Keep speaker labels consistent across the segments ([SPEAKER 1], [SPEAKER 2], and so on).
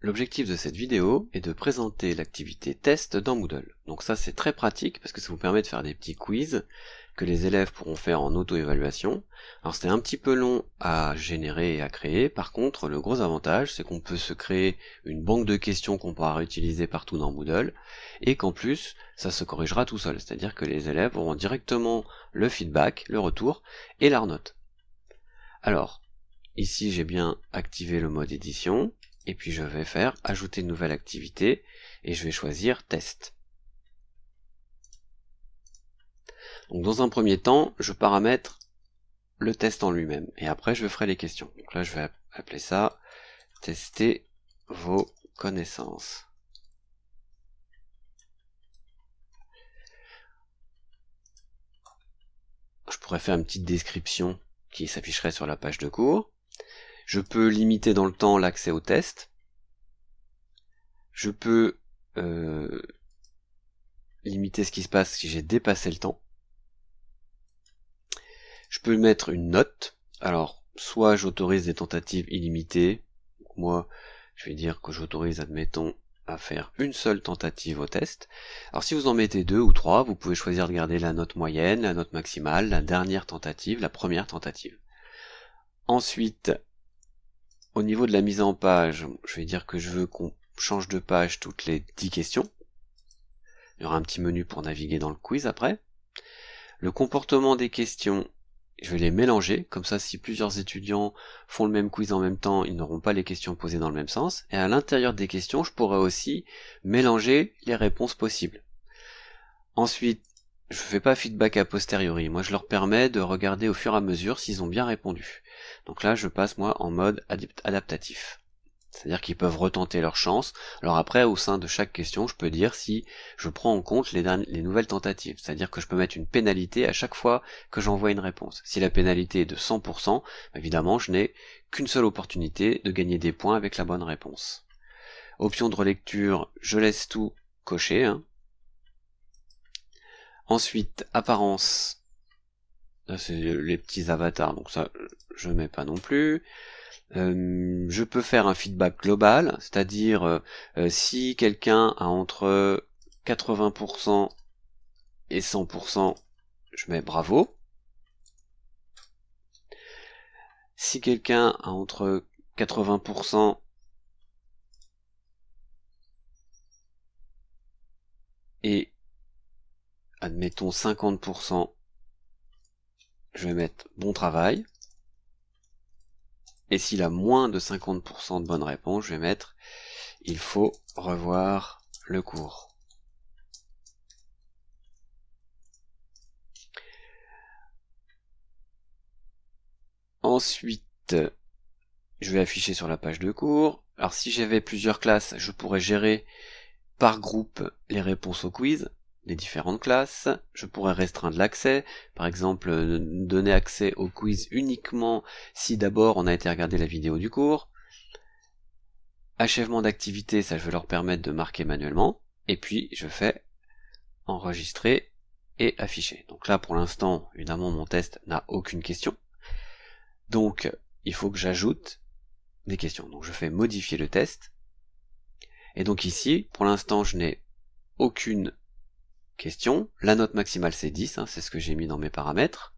[SPEAKER 1] L'objectif de cette vidéo est de présenter l'activité test dans Moodle. Donc ça c'est très pratique parce que ça vous permet de faire des petits quiz que les élèves pourront faire en auto-évaluation. Alors c'est un petit peu long à générer et à créer, par contre le gros avantage c'est qu'on peut se créer une banque de questions qu'on pourra réutiliser partout dans Moodle, et qu'en plus ça se corrigera tout seul, c'est-à-dire que les élèves auront directement le feedback, le retour et la note. Alors, ici j'ai bien activé le mode édition, et puis je vais faire ajouter une nouvelle activité, et je vais choisir test. Donc dans un premier temps, je paramètre le test en lui-même, et après je ferai les questions. Donc là je vais appeler ça tester vos connaissances. Je pourrais faire une petite description qui s'afficherait sur la page de cours. Je peux limiter dans le temps l'accès au test. Je peux euh, limiter ce qui se passe si j'ai dépassé le temps. Je peux mettre une note. Alors, soit j'autorise des tentatives illimitées. Moi, je vais dire que j'autorise, admettons, à faire une seule tentative au test. Alors si vous en mettez deux ou trois, vous pouvez choisir de garder la note moyenne, la note maximale, la dernière tentative, la première tentative. Ensuite, au niveau de la mise en page, je vais dire que je veux qu'on change de page toutes les 10 questions. Il y aura un petit menu pour naviguer dans le quiz après. Le comportement des questions, je vais les mélanger, comme ça si plusieurs étudiants font le même quiz en même temps, ils n'auront pas les questions posées dans le même sens. Et à l'intérieur des questions, je pourrais aussi mélanger les réponses possibles. Ensuite, je ne fais pas feedback a posteriori, moi je leur permets de regarder au fur et à mesure s'ils ont bien répondu. Donc là, je passe moi en mode adaptatif. C'est-à-dire qu'ils peuvent retenter leur chance. Alors après, au sein de chaque question, je peux dire si je prends en compte les, les nouvelles tentatives. C'est-à-dire que je peux mettre une pénalité à chaque fois que j'envoie une réponse. Si la pénalité est de 100%, évidemment, je n'ai qu'une seule opportunité de gagner des points avec la bonne réponse. Option de relecture, je laisse tout coché. Hein. Ensuite, apparence, c'est les petits avatars, donc ça je mets pas non plus. Euh, je peux faire un feedback global, c'est-à-dire euh, euh, si quelqu'un a entre 80% et 100%, je mets bravo. Si quelqu'un a entre 80% et admettons 50%, je vais mettre bon travail. Et s'il a moins de 50% de bonnes réponses, je vais mettre il faut revoir le cours. Ensuite, je vais afficher sur la page de cours. Alors si j'avais plusieurs classes, je pourrais gérer par groupe les réponses au quiz différentes classes, je pourrais restreindre l'accès, par exemple euh, donner accès au quiz uniquement si d'abord on a été regarder la vidéo du cours, achèvement d'activité, ça je vais leur permettre de marquer manuellement, et puis je fais enregistrer et afficher. Donc là pour l'instant, évidemment mon test n'a aucune question, donc il faut que j'ajoute des questions. Donc je fais modifier le test, et donc ici, pour l'instant je n'ai aucune question. La note maximale c'est 10, hein, c'est ce que j'ai mis dans mes paramètres.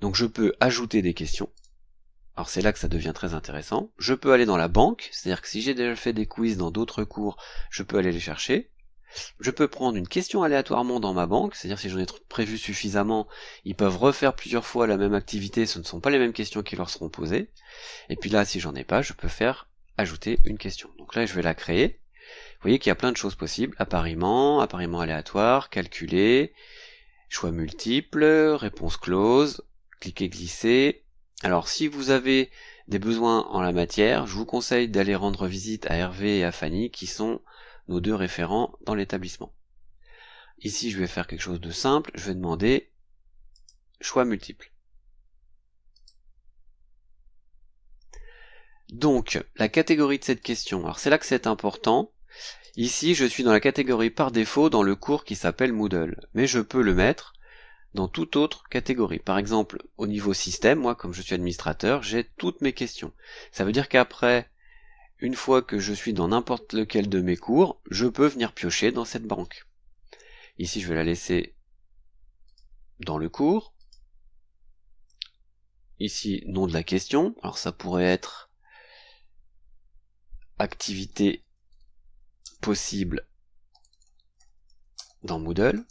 [SPEAKER 1] Donc je peux ajouter des questions. Alors c'est là que ça devient très intéressant. Je peux aller dans la banque, c'est-à-dire que si j'ai déjà fait des quiz dans d'autres cours, je peux aller les chercher. Je peux prendre une question aléatoirement dans ma banque, c'est-à-dire si j'en ai prévu suffisamment, ils peuvent refaire plusieurs fois la même activité, ce ne sont pas les mêmes questions qui leur seront posées. Et puis là, si j'en ai pas, je peux faire ajouter une question. Donc là, je vais la créer. Vous voyez qu'il y a plein de choses possibles. Appariement, appariement aléatoire, calculer, choix multiples, réponse close, cliquer glisser. Alors si vous avez des besoins en la matière, je vous conseille d'aller rendre visite à Hervé et à Fanny qui sont nos deux référents dans l'établissement. Ici je vais faire quelque chose de simple, je vais demander choix multiples. Donc, la catégorie de cette question, alors c'est là que c'est important, Ici, je suis dans la catégorie par défaut dans le cours qui s'appelle Moodle, mais je peux le mettre dans toute autre catégorie. Par exemple, au niveau système, moi, comme je suis administrateur, j'ai toutes mes questions. Ça veut dire qu'après une fois que je suis dans n'importe lequel de mes cours, je peux venir piocher dans cette banque. Ici, je vais la laisser dans le cours. Ici, nom de la question. Alors ça pourrait être activité possible dans Moodle.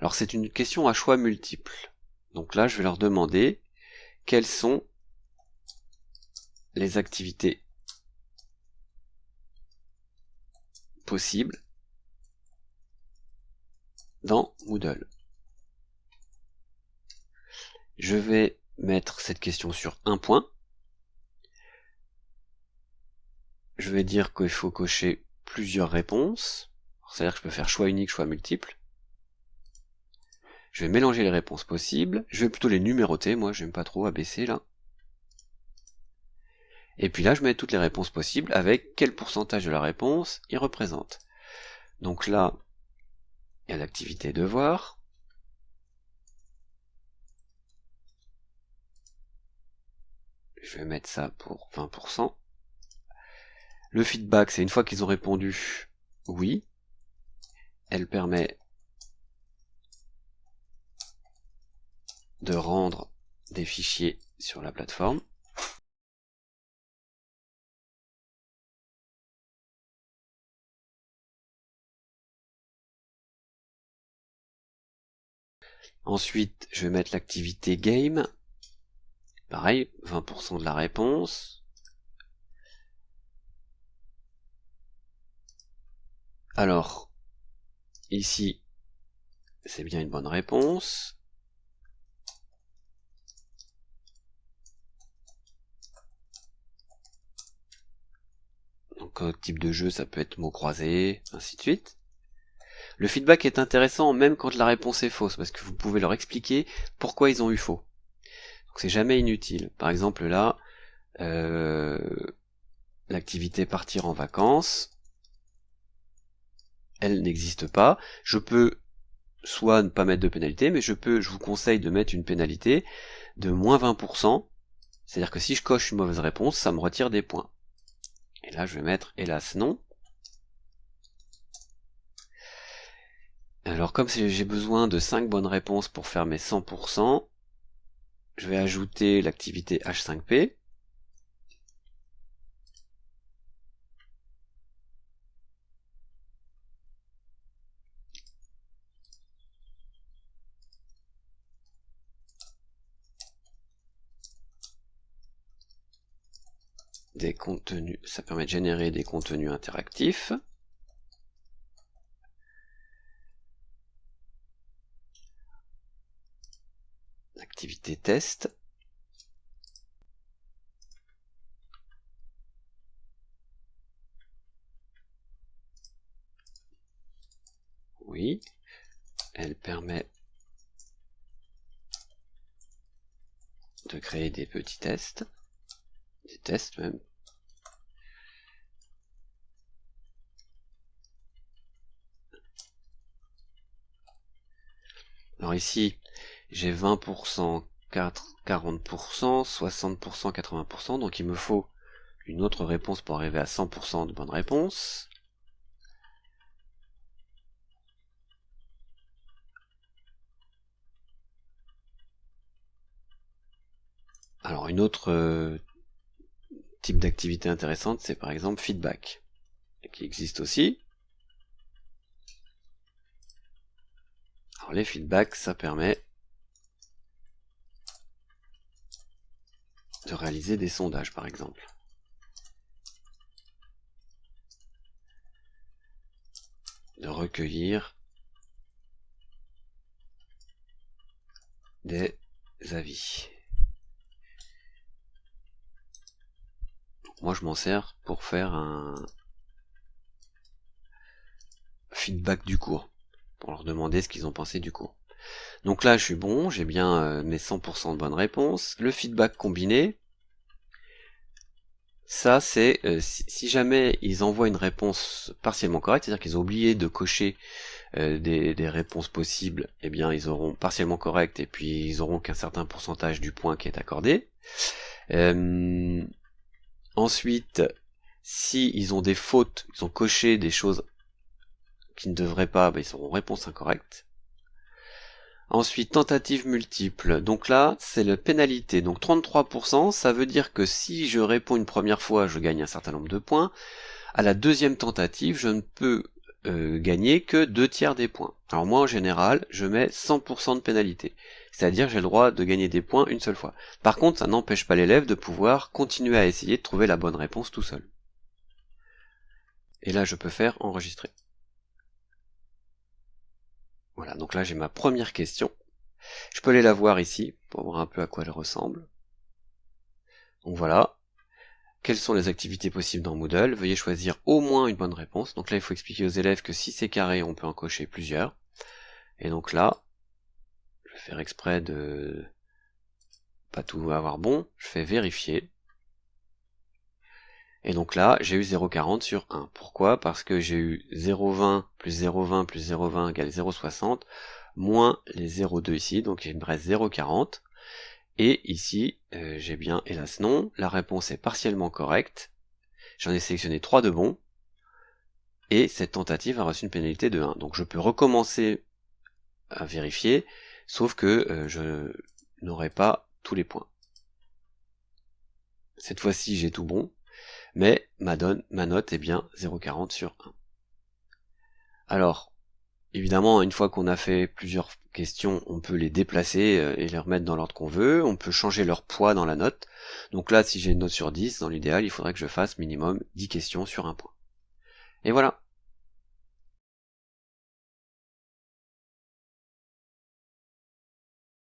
[SPEAKER 1] Alors c'est une question à choix multiples. Donc là, je vais leur demander quelles sont les activités possibles dans Moodle. Je vais mettre cette question sur un point. Je vais dire qu'il faut cocher plusieurs réponses. C'est-à-dire que je peux faire choix unique, choix multiple. Je vais mélanger les réponses possibles. Je vais plutôt les numéroter. Moi, j'aime pas trop abaisser là. Et puis là, je mets toutes les réponses possibles avec quel pourcentage de la réponse il représente. Donc là, il y a l'activité devoir. Je vais mettre ça pour 20%. Le feedback, c'est une fois qu'ils ont répondu oui. Elle permet de rendre des fichiers sur la plateforme. Ensuite, je vais mettre l'activité game. Pareil, 20% de la réponse. Alors, ici, c'est bien une bonne réponse. Donc, type de jeu, ça peut être mot croisé, ainsi de suite. Le feedback est intéressant même quand la réponse est fausse, parce que vous pouvez leur expliquer pourquoi ils ont eu faux. Donc c'est jamais inutile. Par exemple là, euh, l'activité partir en vacances, elle n'existe pas. Je peux soit ne pas mettre de pénalité, mais je peux, je vous conseille de mettre une pénalité de moins 20%. C'est-à-dire que si je coche une mauvaise réponse, ça me retire des points. Et là, je vais mettre hélas non. Alors comme j'ai besoin de 5 bonnes réponses pour faire mes 100%, je vais ajouter l'activité H5P. Des contenus, ça permet de générer des contenus interactifs. activité test. Oui, elle permet de créer des petits tests, des tests même. Ici, j'ai 20%, 40%, 60%, 80%, donc il me faut une autre réponse pour arriver à 100% de bonnes réponses. Alors une autre euh, type d'activité intéressante, c'est par exemple feedback, qui existe aussi. Alors les feedbacks, ça permet de réaliser des sondages par exemple. De recueillir des avis. Moi je m'en sers pour faire un feedback du cours, pour leur demander ce qu'ils ont pensé du cours. Donc là, je suis bon, j'ai bien euh, mes 100% de bonnes réponses. Le feedback combiné, ça c'est euh, si, jamais ils envoient une réponse partiellement correcte, c'est-à-dire qu'ils ont oublié de cocher euh, des, réponses possibles, eh bien ils auront partiellement correct et puis ils auront qu'un certain pourcentage du point qui est accordé. Ensuite, si ils ont des fautes, ils ont coché des choses qui ne devraient pas, bah, ils seront réponse incorrecte. Ensuite, tentative multiple. Donc là, c'est la pénalité. Donc 33%, ça veut dire que si je réponds une première fois, je gagne un certain nombre de points. À la deuxième tentative, je ne peux euh, gagner que deux tiers des points. Alors moi, en général, je mets 100% de pénalité. C'est-à-dire j'ai le droit de gagner des points une seule fois. Par contre, ça n'empêche pas l'élève de pouvoir continuer à essayer de trouver la bonne réponse tout seul. Et là, je peux faire enregistrer. Voilà, donc là j'ai ma première question. Je peux aller la voir ici pour voir un peu à quoi elle ressemble. Donc voilà. Quelles sont les activités possibles dans Moodle? Veuillez choisir au moins une bonne réponse. Donc là il faut expliquer aux élèves que si c'est carré, on peut en cocher plusieurs. Et donc là, je vais faire exprès de pas tout avoir bon, je fais vérifier. Et donc là, j'ai eu 0,40 sur 1. Pourquoi? Parce que j'ai eu 0,20 plus 0,20 plus 0,20 égale 0,60, moins les 0,2 ici, donc il me reste 0,40. Et ici, euh, j'ai bien, hélas non, la réponse est partiellement correcte. J'en ai sélectionné 3 de bons. Et cette tentative a reçu une pénalité de 1. Donc je peux recommencer à vérifier, sauf que euh, je n'aurai pas tous les points. Cette fois-ci, j'ai tout bon, mais ma, donne, ma note est bien 0,40 sur 1. Alors, évidemment, une fois qu'on a fait plusieurs questions, on peut les déplacer euh, et les remettre dans l'ordre qu'on veut, on peut changer leur poids dans la note. Donc là, si j'ai une note sur 10, dans l'idéal, il faudrait que je fasse minimum 10 questions sur un point. Et voilà